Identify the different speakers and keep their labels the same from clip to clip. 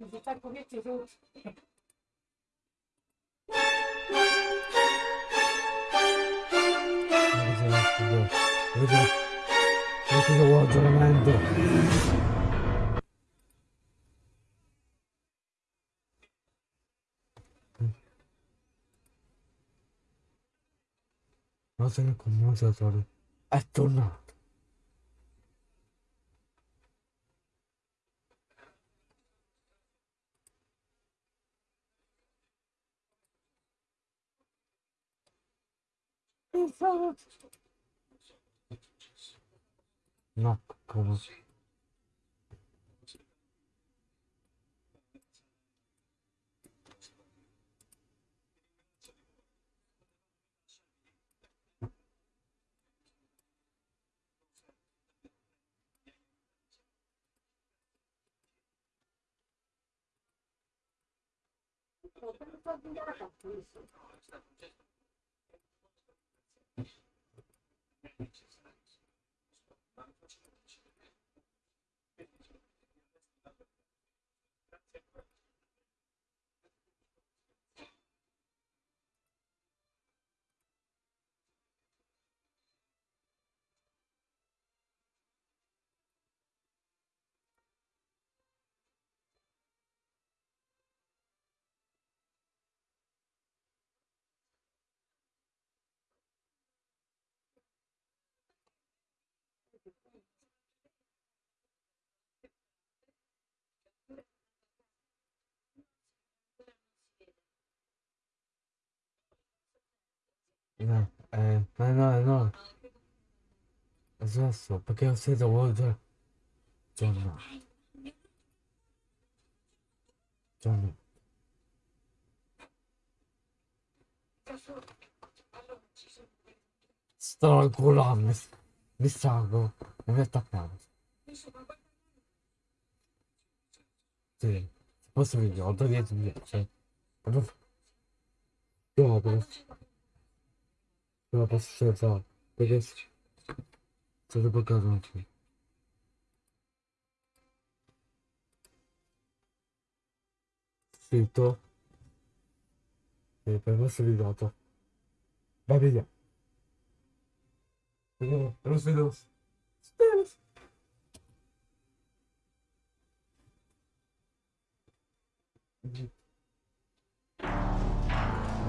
Speaker 1: Muszę tak powiedzieć,
Speaker 2: No, se lo conoce, Toro. Es turno. 真っ黒。이나 에 나나 나. 좋았어. 밖에 없어서 오늘 좋아 좋아 스타일 골라 미스 미스하고 미스타카 네. 버스 위기 어떻게 준비했지? 좀 좋아 그래 vamos patrzę co. To jest... Co to pokazał ci? Filtro. Pewno sylwata. Babienia. Rozwinął. Teraz.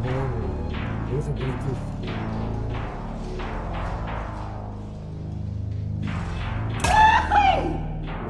Speaker 2: Boże, Jezu, Bluetooth.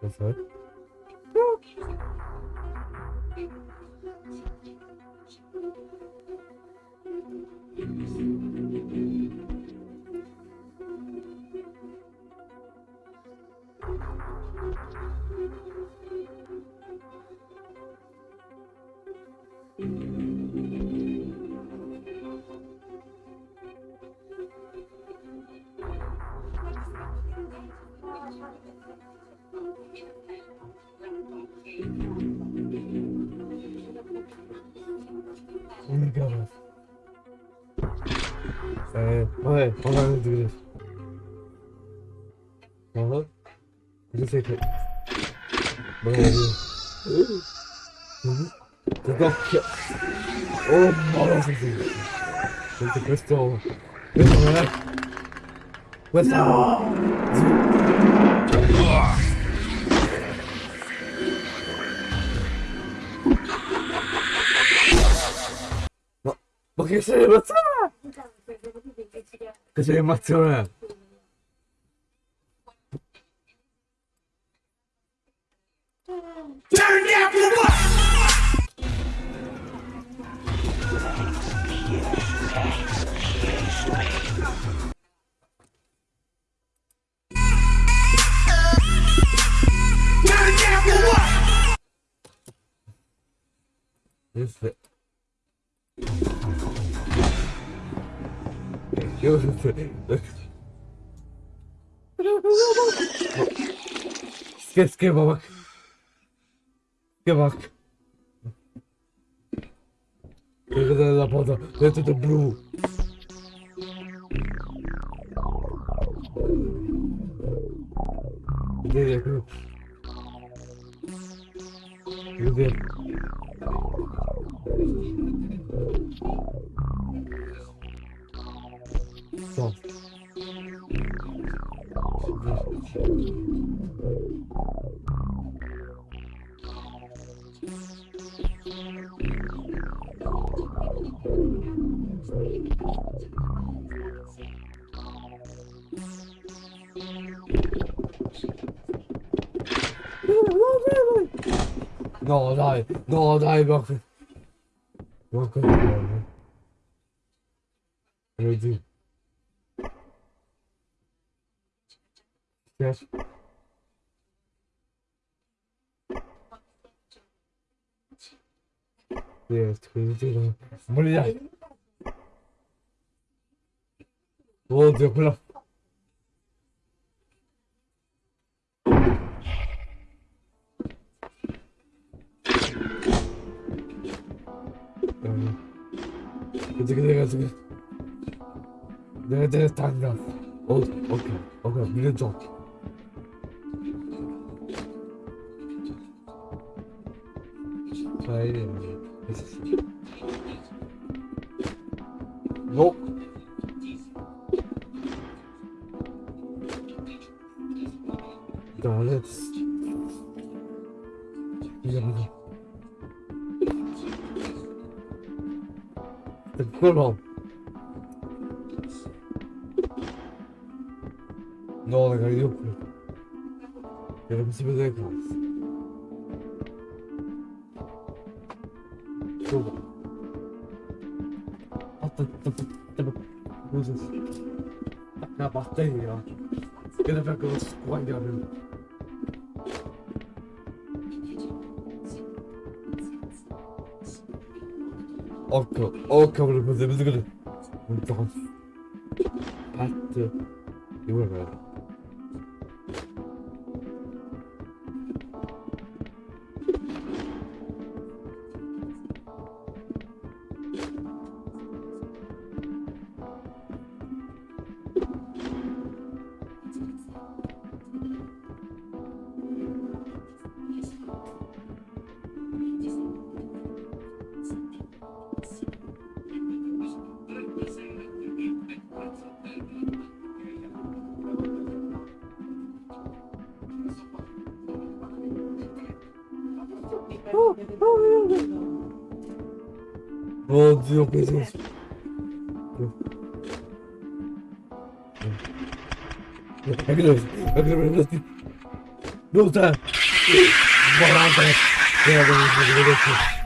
Speaker 2: What's that? Eh, vabbè, parlando di questo. Vabbè. Cosa sei che... Vabbè, Ti tocca. Oh, no, sì, sì. Senti questo... Questo non è... Questo... No! Ma... Ma che sei emozione? Te llegué más, Keske bak. Keske bak. Look at that photo. Look at the blue. Look at that. Look at No, dai, no, dai, ma... Ma? Ready. Yes. 네, 들들어 몰라. 어, 네, 몰라. 음, 그치, 그치, 그치. 내가 이제 단다. 어, 오케이, 오케이, 밀려줘. 자, 이제. Non. Dans let's. C'est vraiment. Non, la. Il y a un petit peu de grâce. Google. Wo ist es? Na, was denn hier? Gehen wir kurz rein, ja. Okka, okka bunu bize bize gülü. Bunu da Pattı. Yuvarlar. dizer uma coisa. É grande, é grande. Não está. Barata. É grande.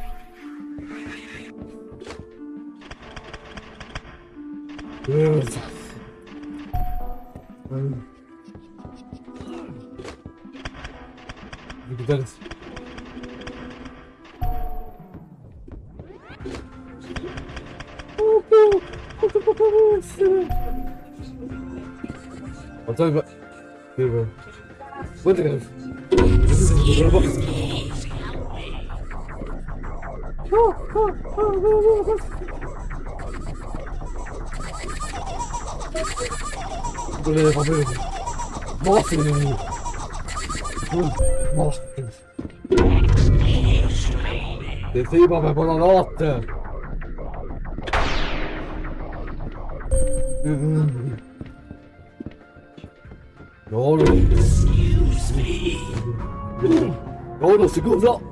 Speaker 2: 그래 밥을 먹었어 그냥 먹었어 Det säger bara granater! Mm. Ja då. Ja då, så goda!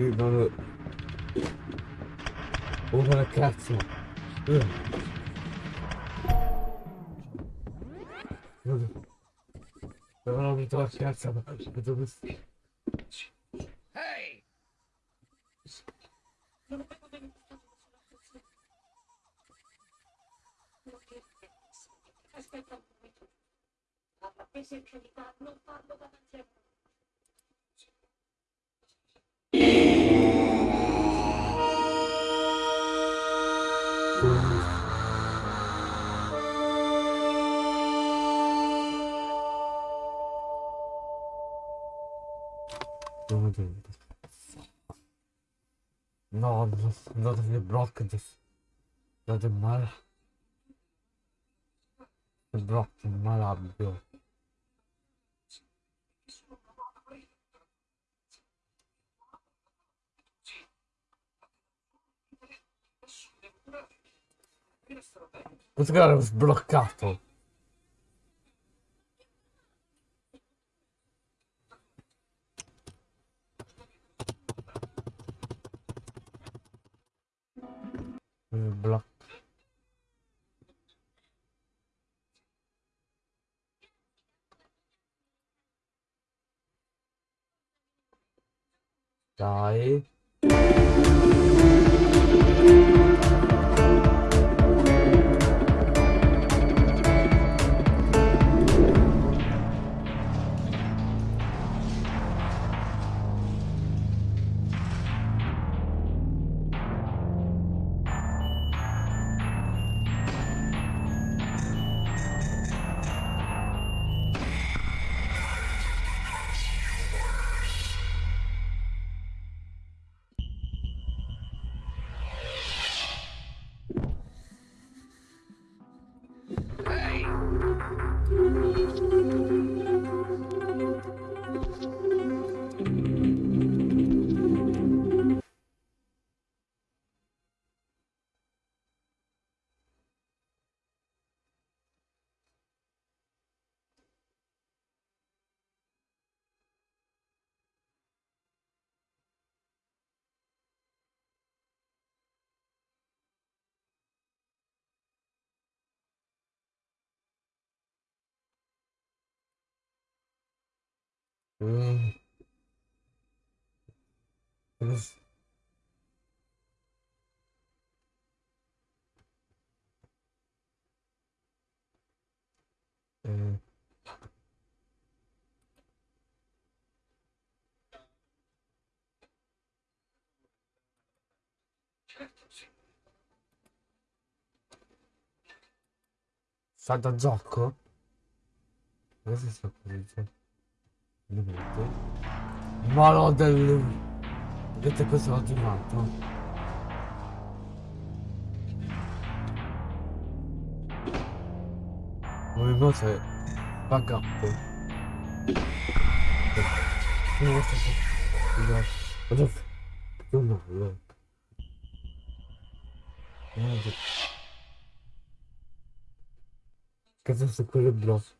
Speaker 2: Qui vanno... Ora la cazzo! Non ho avuto la cazzo, ma dove stai? Ehi! Aspetta
Speaker 1: un momento. La presenza di
Speaker 2: Zaten bırakacağız. Zaten mal. Bıraktım mal abi diyor. Questo cara è sbloccato. 来。Certo, mm. Da zocco? Cosa sta da zocco? Vedete? Ma no del... Vedete questo ultimato? Movimento è... Backup. Non sto... No. Non no, no. Cazzo sto quello blocco.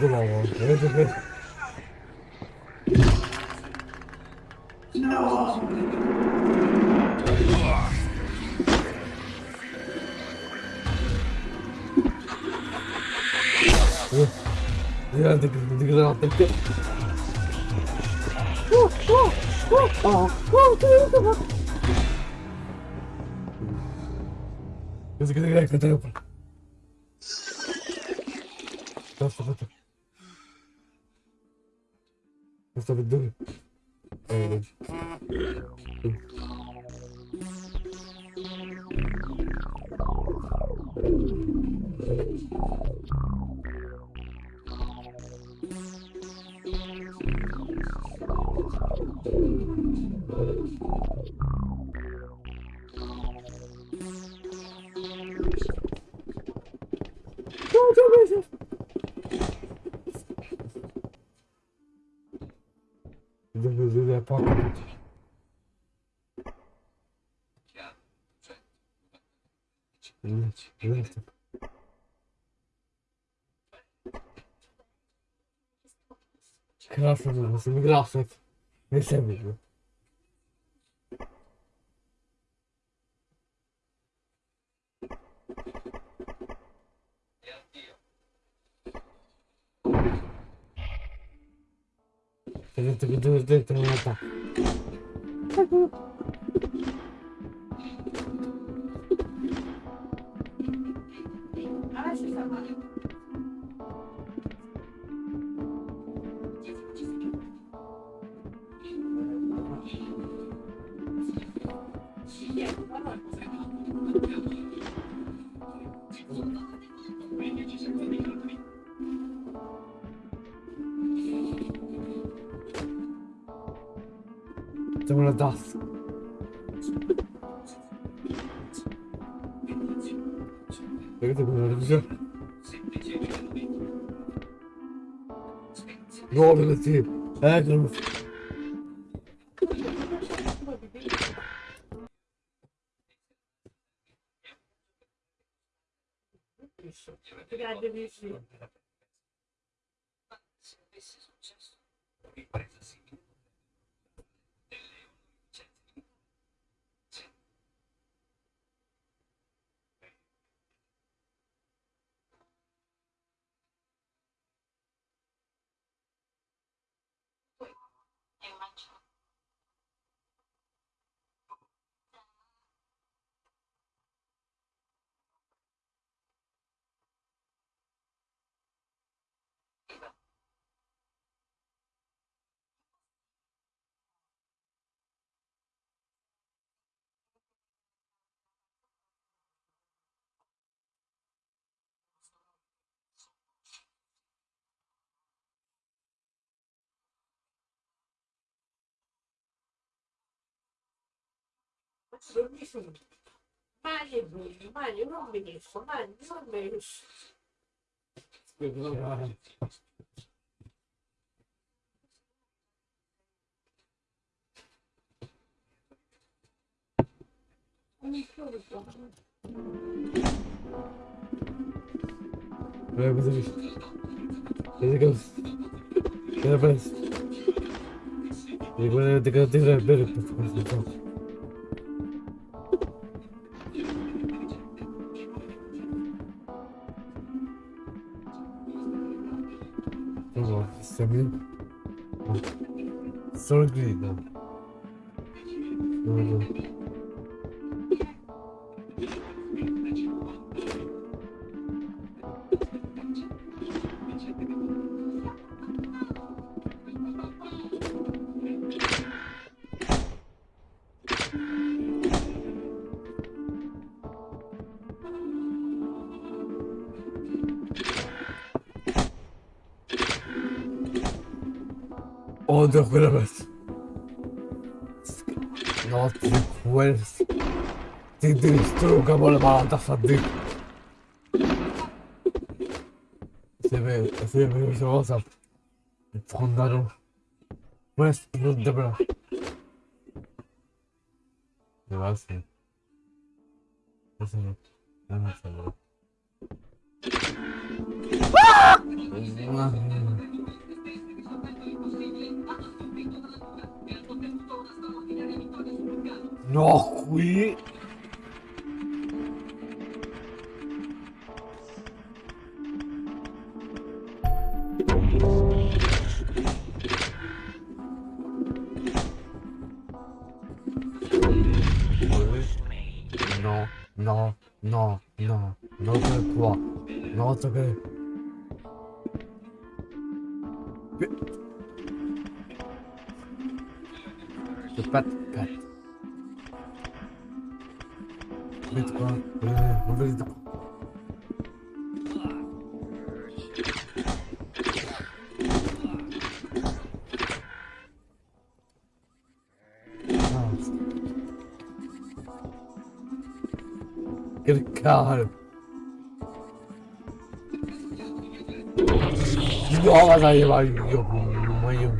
Speaker 2: itu lah ya. Yeah. Graças a Deus, graças. É mesmo. To może das. Jak to było dobrze? No ale ty. Jak
Speaker 1: Benissimo. Mani bene, mani non benissimo, mani non benissimo.
Speaker 2: Jak to zrobić? Jak to Teraz. Jak będę tego tyle biorę po Semin. Sorglıydı. Doğru. Oh, no juegas. No te puedes. Te destruca por la malata fatiga. Se ve, se ve, se va a Pues, no te. Se va a hacer. ¡Ah! No. Noch oui. Non, non, non, non, non quoi, n'entre pas. híbrido. Good God. Olha aí, vai, mãe.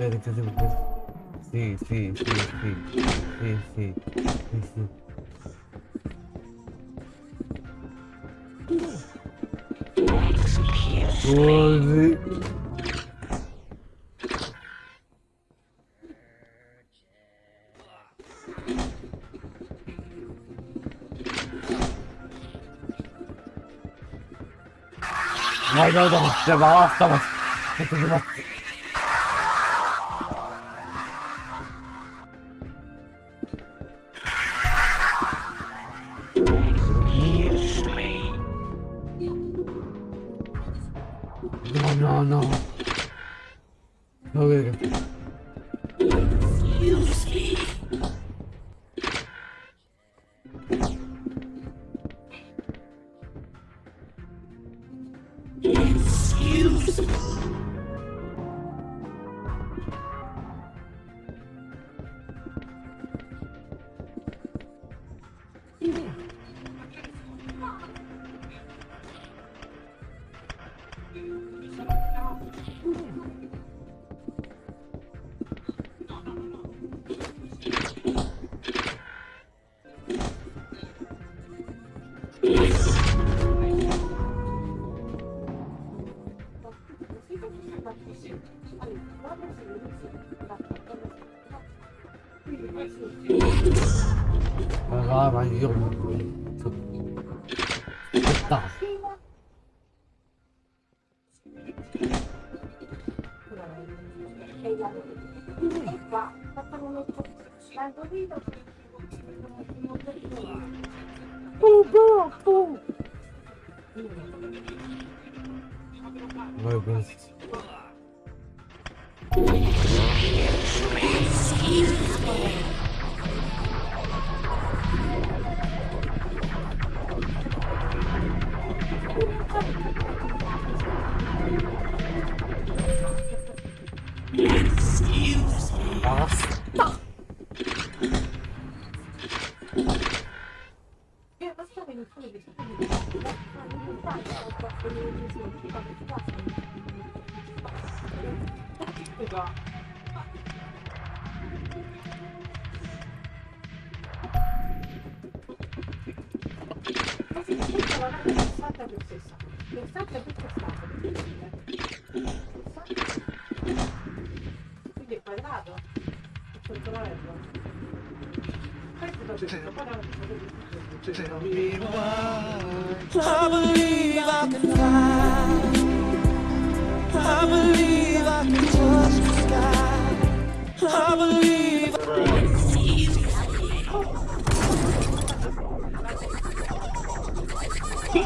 Speaker 2: Quero que eu Sim, sim, sim, sim. Sim, sim. Sim, sim. Doze. 毎度どうも、邪魔はさま。やってきます。
Speaker 1: Tell me why. I believe I can fly. I believe I can touch the sky. I believe.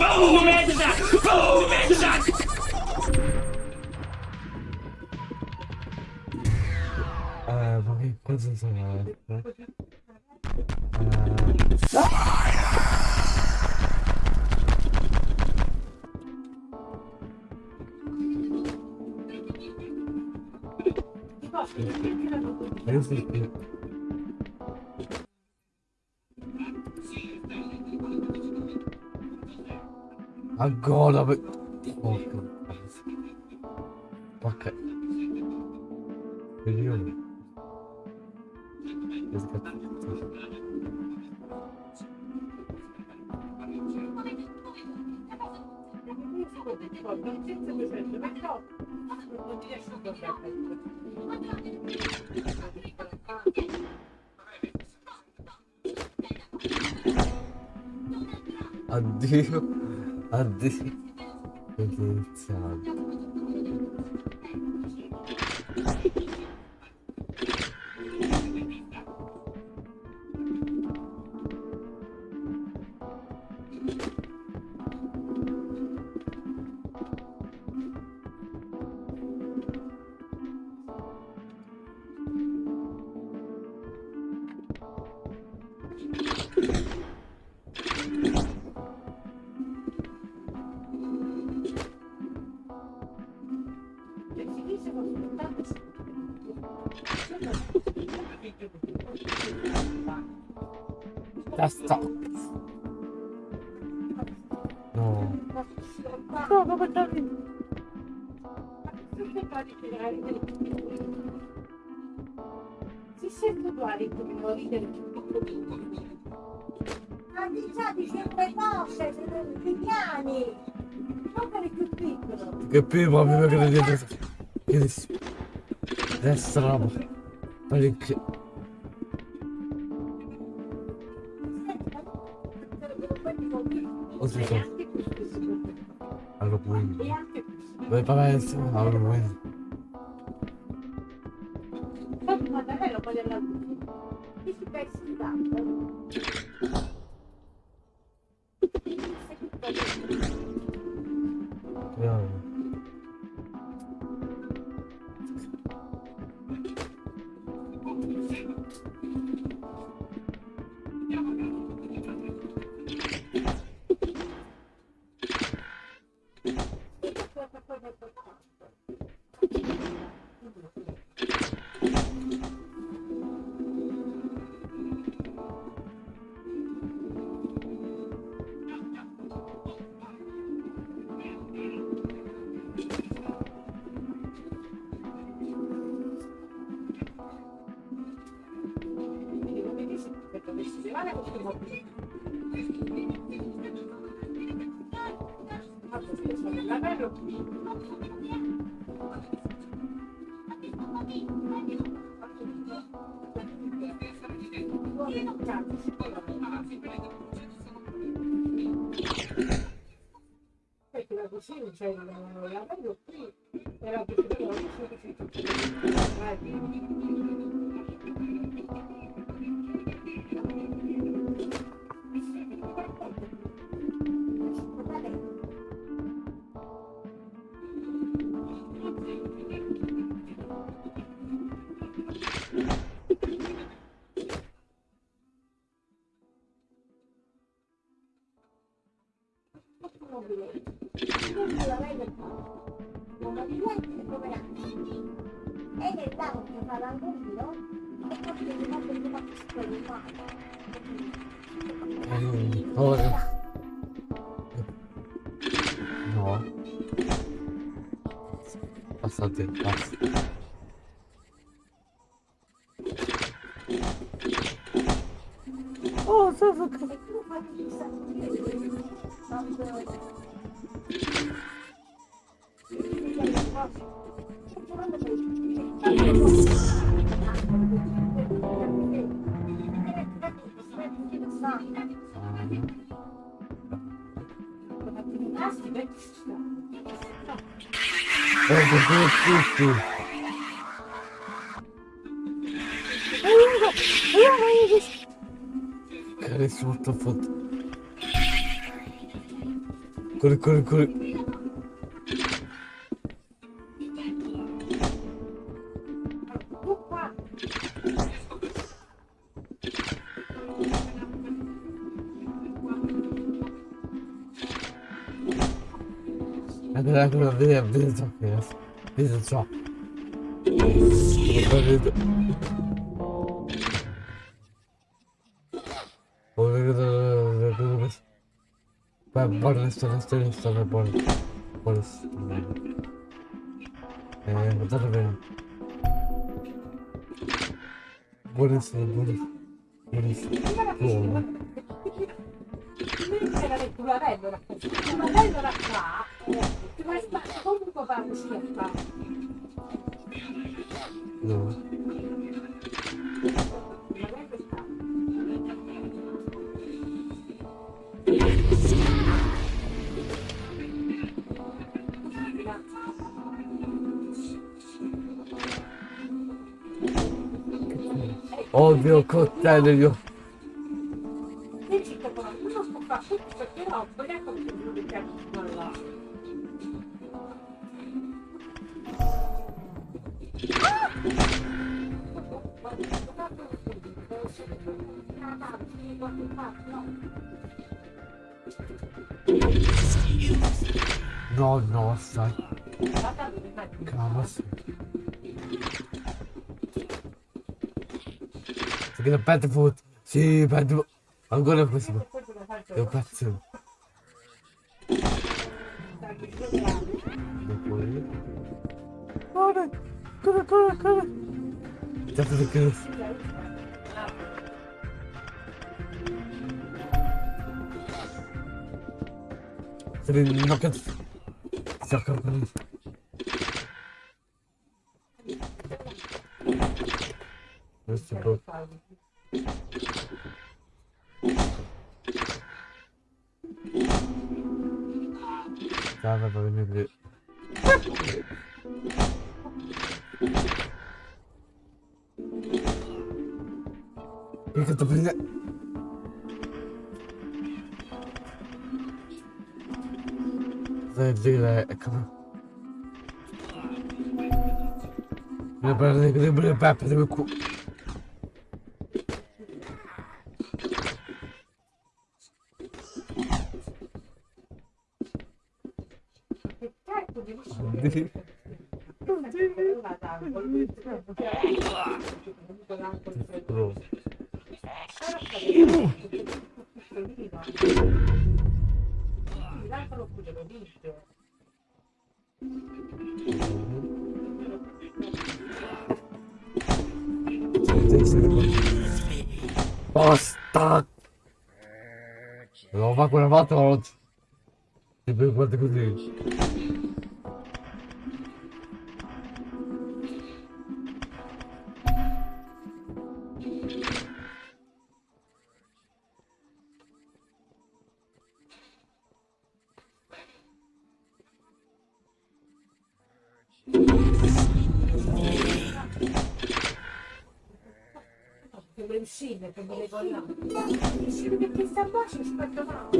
Speaker 1: Boom, headshot! Boom, headshot!
Speaker 2: Ah, vamos ver quantos anos Agora vai. Oh, que passa. Ok. Vediamo. Esse aqui. Addio. Addio. It is. pub, on peut pas que des des
Speaker 1: Perché la cucina c'è il lavaggio qui e la cucina la cucina
Speaker 2: Care sunt a fost? Corect, corect, corect. Vedi ciò. Ben bana sana senin sana bana bana Eee bu da benim Burası burası Burası
Speaker 1: Bu oldu Quindi c'era del culo a bello raccontato, ma bello raccontato. ıslakta.
Speaker 2: Ne var?
Speaker 1: Abi o kokteller
Speaker 2: yok. Pas de faute. C'est pas de Encore impossible.
Speaker 1: Il pas de
Speaker 2: faute. Ça une enquête. C'est encore Porque eu tô brincando. Acabou. Para não cu.
Speaker 1: Che le uscite, che me le vogliamo. Jeśli by sta właśnie spodobała.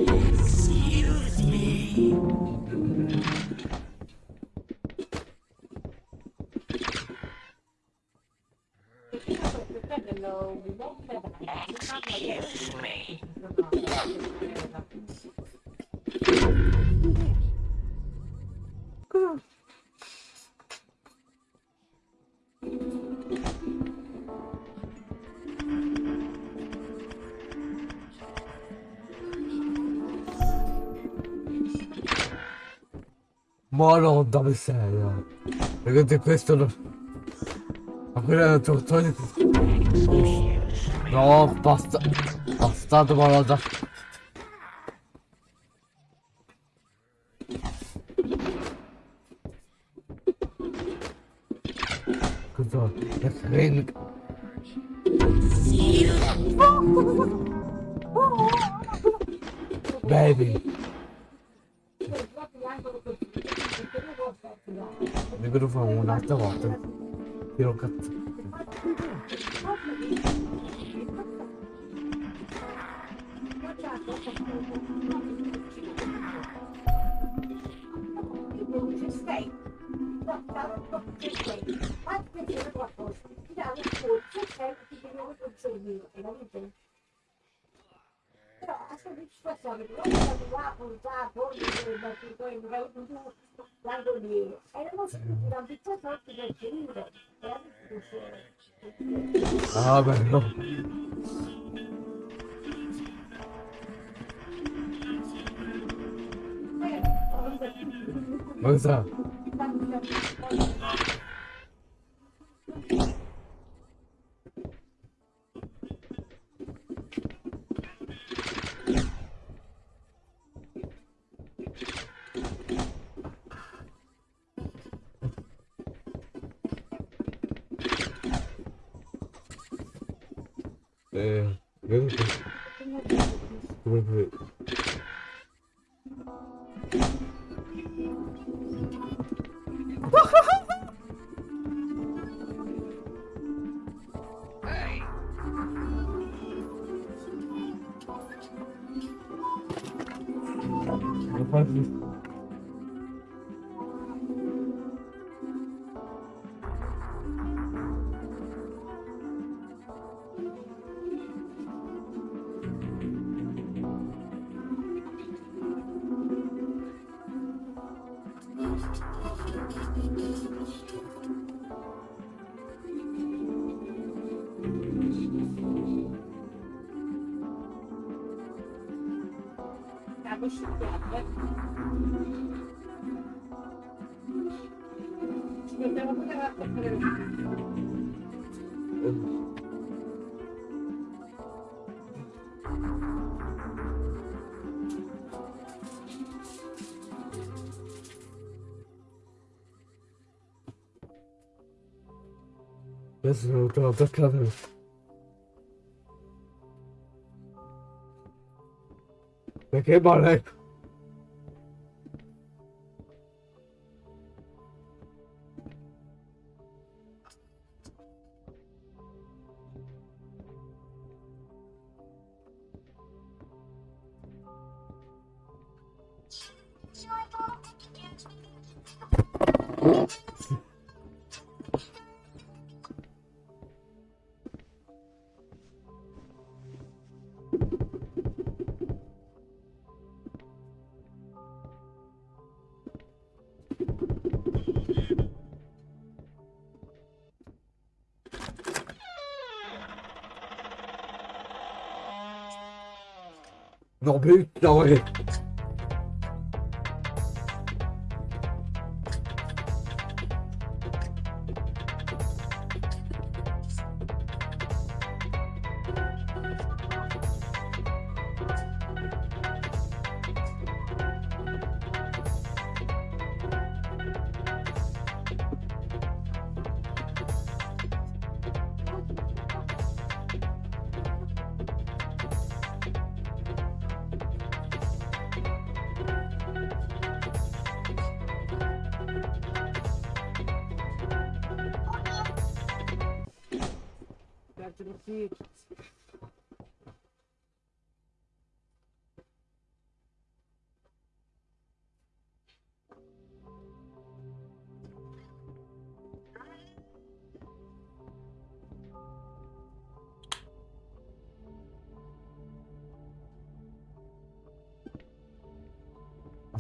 Speaker 1: Ma
Speaker 2: buono dove sei eh. perché questo non... ma quello è tu togli no basta basta malata cosa è crema baby cazzo.
Speaker 3: Però a sua soddisfazione, non è qua, portato, è erano sempre una pizza sotto del cilindro.
Speaker 2: Ah, velho. Mansa. Adesso sono tutto attaccato. Perché male? Non putain Non, but, non,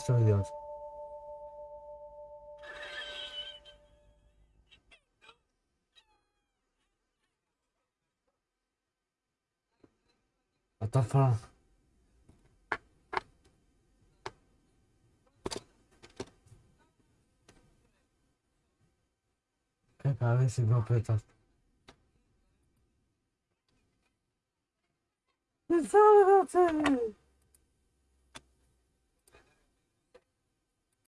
Speaker 2: söylüyor. What the fuck? Che pare si completa. Pensavo che